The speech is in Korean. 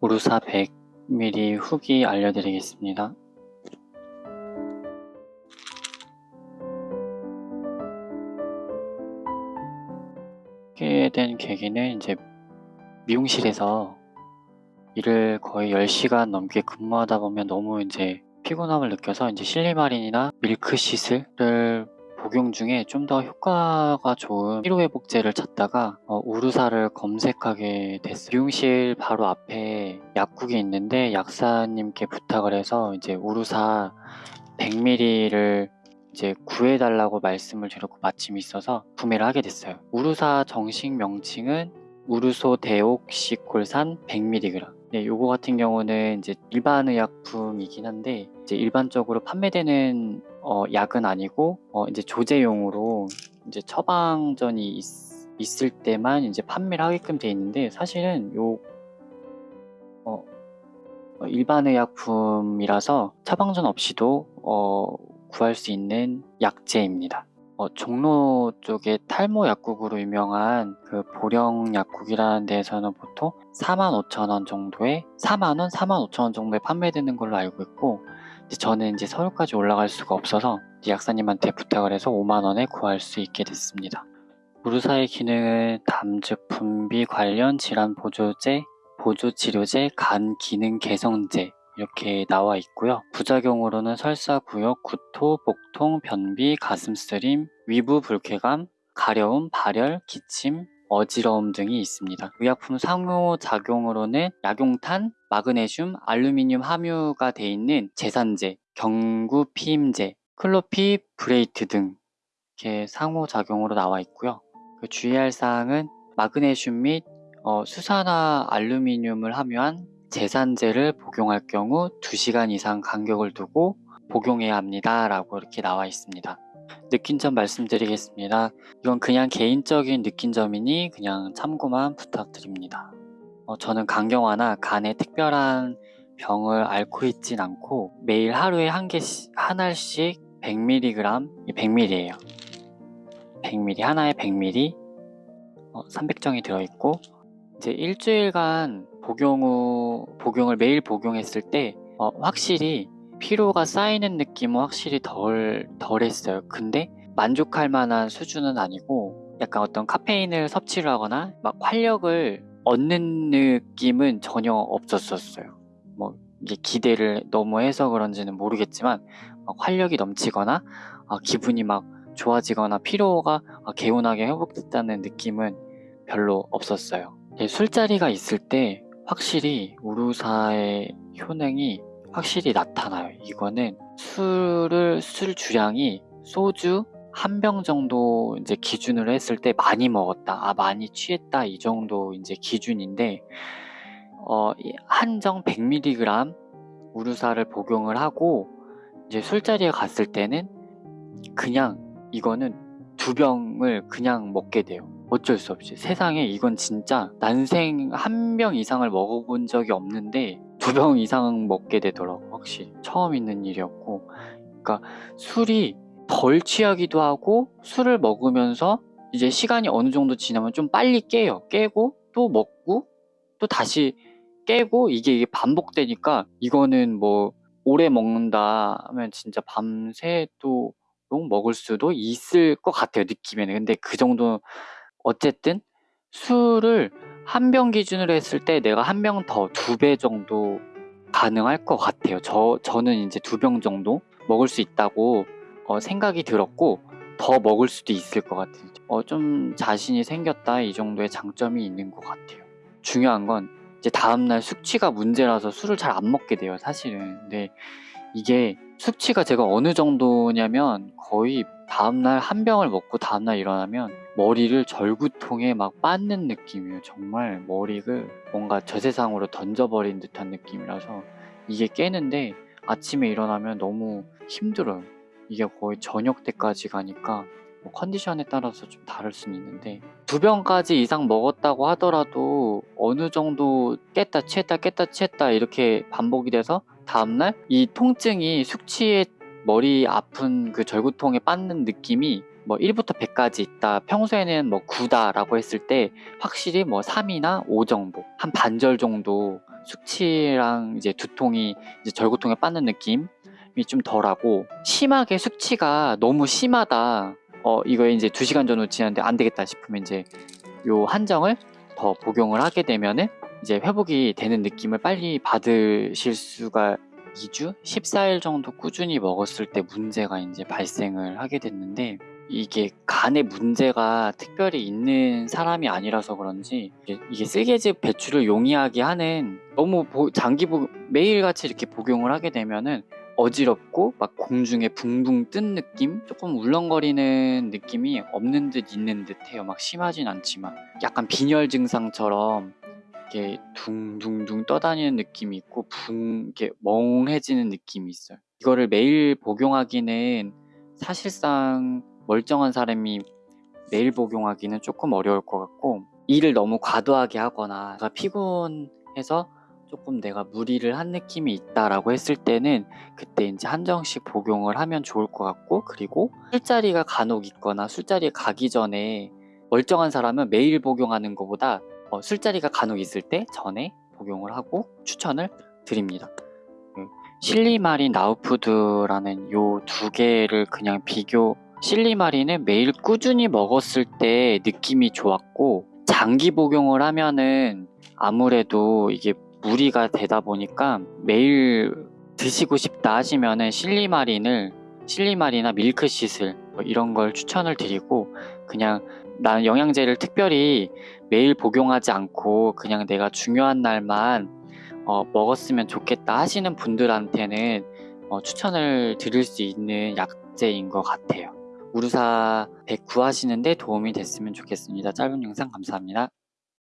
우루사 100ml 후기 알려드리겠습니다. 하게 된 계기는 이제 미용실에서 일을 거의 10시간 넘게 근무하다 보면 너무 이제 피곤함을 느껴서 이제 실리마린이나 밀크시슬을 복용 중에 좀 더 효과가 좋은 피로회복제를 찾다가 어, 우루사를 검색하게 됐어요. 미용실 바로 앞에 약국이 있는데 약사님께 부탁을 해서 이제 우루사 100ml를 이제 구해달라고 말씀을 드렸고 마침 있어서 구매를 하게 됐어요. 우루사 정식 명칭은 우루소 데옥시콜산 100mg. 네, 요거 같은 경우는 이제 일반 의약품이긴 한데 이제 일반적으로 판매되는 어, 약은 아니고 어, 이제 조제용으로 이제 처방전이 있, 있을 때만 이제 판매를 하게끔 돼 있는데 사실은 요 어, 어 일반 의약품이라서 처방전 없이도 어, 구할 수 있는 약제입니다. 어, 종로 쪽에 탈모 약국으로 유명한 그 보령 약국이라는 데에서는 보통 45,000원 정도에 4만원, 45,000원 정도에 판매되는 걸로 알고 있고 저는 이제 서울까지 올라갈 수가 없어서 약사님한테 부탁을 해서 5만원에 구할 수 있게 됐습니다. 무르사의 기능은 담즙 분비 관련 질환 보조제, 보조치료제, 간 기능 개선제, 이렇게 나와 있고요. 부작용으로는 설사, 구역, 구토, 복통, 변비, 가슴 쓰림, 위부 불쾌감, 가려움, 발열, 기침, 어지러움 등이 있습니다. 의약품 상호작용으로는 약용탄, 마그네슘, 알루미늄 함유가 되어 있는 제산제, 경구 피임제, clofibrate 등 이렇게 상호작용으로 나와 있고요. 그 주의할 사항은 마그네슘 및 어, 수산화 알루미늄을 함유한 제산제를 복용할 경우 2시간 이상 간격을 두고 복용해야 합니다 라고 이렇게 나와 있습니다. 느낀 점 말씀드리겠습니다. 이건 그냥 개인적인 느낀 점이니 그냥 참고만 부탁드립니다. 어, 저는 간경화나 간에 특별한 병을 앓고 있진 않고 매일 하루에 한 개씩 한 알씩 100mg 100ml예요. 100ml 하나에 100ml 어, 300정이 들어있고 이제 일주일간 복용 후 복용을 매일 복용했을 때 어, 확실히 피로가 쌓이는 느낌은 확실히 덜 덜했어요. 근데 만족할 만한 수준은 아니고 약간 어떤 카페인을 섭취를 하거나 막 활력을 얻는 느낌은 전혀 없었었어요. 뭐 이게 기대를 너무 해서 그런지는 모르겠지만 활력이 넘치거나 아, 기분이 막 좋아지거나 피로가 아, 개운하게 회복됐다는 느낌은 별로 없었어요. 예, 술자리가 있을 때 확실히 우루사의 효능이 확실히 나타나요. 이거는 술을 술 주량이 소주 한 병 정도 이제 기준으로 했을 때 많이 먹었다, 아 많이 취했다 이 정도 이제 기준인데 어, 한정 100mg 우루사를 복용을 하고 이제 술자리에 갔을 때는 그냥 이거는 두 병을 그냥 먹게 돼요. 어쩔 수 없이. 세상에 이건 진짜 난생 한 병 이상을 먹어본 적이 없는데 두 병 이상 먹게 되더라고 확실히. 처음 있는 일이었고. 그러니까 술이 덜 취하기도 하고 술을 먹으면서 이제 시간이 어느 정도 지나면 좀 빨리 깨요. 깨고 또 먹고 또 다시 깨고 이게, 이게 반복되니까 이거는 뭐 오래 먹는다 하면 진짜 밤새 또 먹을 수도 있을 것 같아요 느낌에는. 근데 그 정도 어쨌든 술을 한 병 기준으로 했을 때 내가 한 병 더 두 배 정도 가능할 것 같아요. 저, 저는 이제 두 병 정도 먹을 수 있다고 어, 생각이 들었고 더 먹을 수도 있을 것 같아요. 어, 좀 자신이 생겼다 이 정도의 장점이 있는 것 같아요. 중요한 건 이제 다음날 숙취가 문제라서 술을 잘 안 먹게 돼요 사실은. 근데 이게 숙취가 제가 어느 정도냐면 거의 다음날 한 병을 먹고 다음날 일어나면 머리를 절구통에 막 빻는 느낌이에요. 정말 머리를 뭔가 저 세상으로 던져버린 듯한 느낌이라서 이게 깨는데 아침에 일어나면 너무 힘들어요. 이게 거의 저녁 때까지 가니까 뭐 컨디션에 따라서 좀 다를 수는 있는데 두 병까지 이상 먹었다고 하더라도 어느 정도 깼다 취했다 깼다 취했다 이렇게 반복이 돼서 다음날 이 통증이 숙취에 머리 아픈 그 절구통에 빻는 느낌이 뭐 1부터 100까지 있다 평소에는 뭐 9다 라고 했을 때 확실히 뭐 3이나 5 정도 한 반절 정도 숙취랑 이제 두통이 이제 절고통에 빠는 느낌이 좀 덜하고 심하게 숙취가 너무 심하다. 어 이거 이제 2시간 정도 지났는데 안 되겠다 싶으면 이제 요 한정을 더 복용을 하게 되면은 이제 회복이 되는 느낌을 빨리 받으실 수가 2주, 14일 정도 꾸준히 먹었을 때 문제가 이제 발생을 하게 됐는데 이게 간에 문제가 특별히 있는 사람이 아니라서 그런지 이게, 쓸개즙 배출을 용이하게 하는 너무 보- 장기 복 매일같이 이렇게 복용을 하게 되면은 어지럽고 막 공중에 붕붕 뜬 느낌? 조금 울렁거리는 느낌이 없는 듯 있는 듯해요. 막 심하진 않지만 약간 빈혈 증상처럼 이렇게 둥둥둥 떠다니는 느낌이 있고 붕 이렇게 멍해지는 느낌이 있어요. 이거를 매일 복용하기는 사실상 멀쩡한 사람이 매일 복용하기는 조금 어려울 것 같고 일을 너무 과도하게 하거나 피곤해서 조금 내가 무리를 한 느낌이 있다라고 했을 때는 그때 이제 한정씩 복용을 하면 좋을 것 같고 그리고 술자리가 간혹 있거나 술자리에 가기 전에 멀쩡한 사람은 매일 복용하는 것보다 어, 술자리가 간혹 있을 때 전에 복용을 하고 추천을 드립니다. 그 실리마린 나우푸드라는 요 두 개를 그냥 비교 실리마린은 매일 꾸준히 먹었을 때 느낌이 좋았고 장기 복용을 하면은 아무래도 이게 무리가 되다 보니까 매일 드시고 싶다 하시면은 실리마린을 실리마리나 밀크시슬 뭐 이런 걸 추천을 드리고 그냥 나는 영양제를 특별히 매일 복용하지 않고 그냥 내가 중요한 날만 어, 먹었으면 좋겠다 하시는 분들한테는 어, 추천을 드릴 수 있는 약제인 것 같아요. 우루사 100 구하시는데 도움이 됐으면 좋겠습니다. 짧은 영상 감사합니다.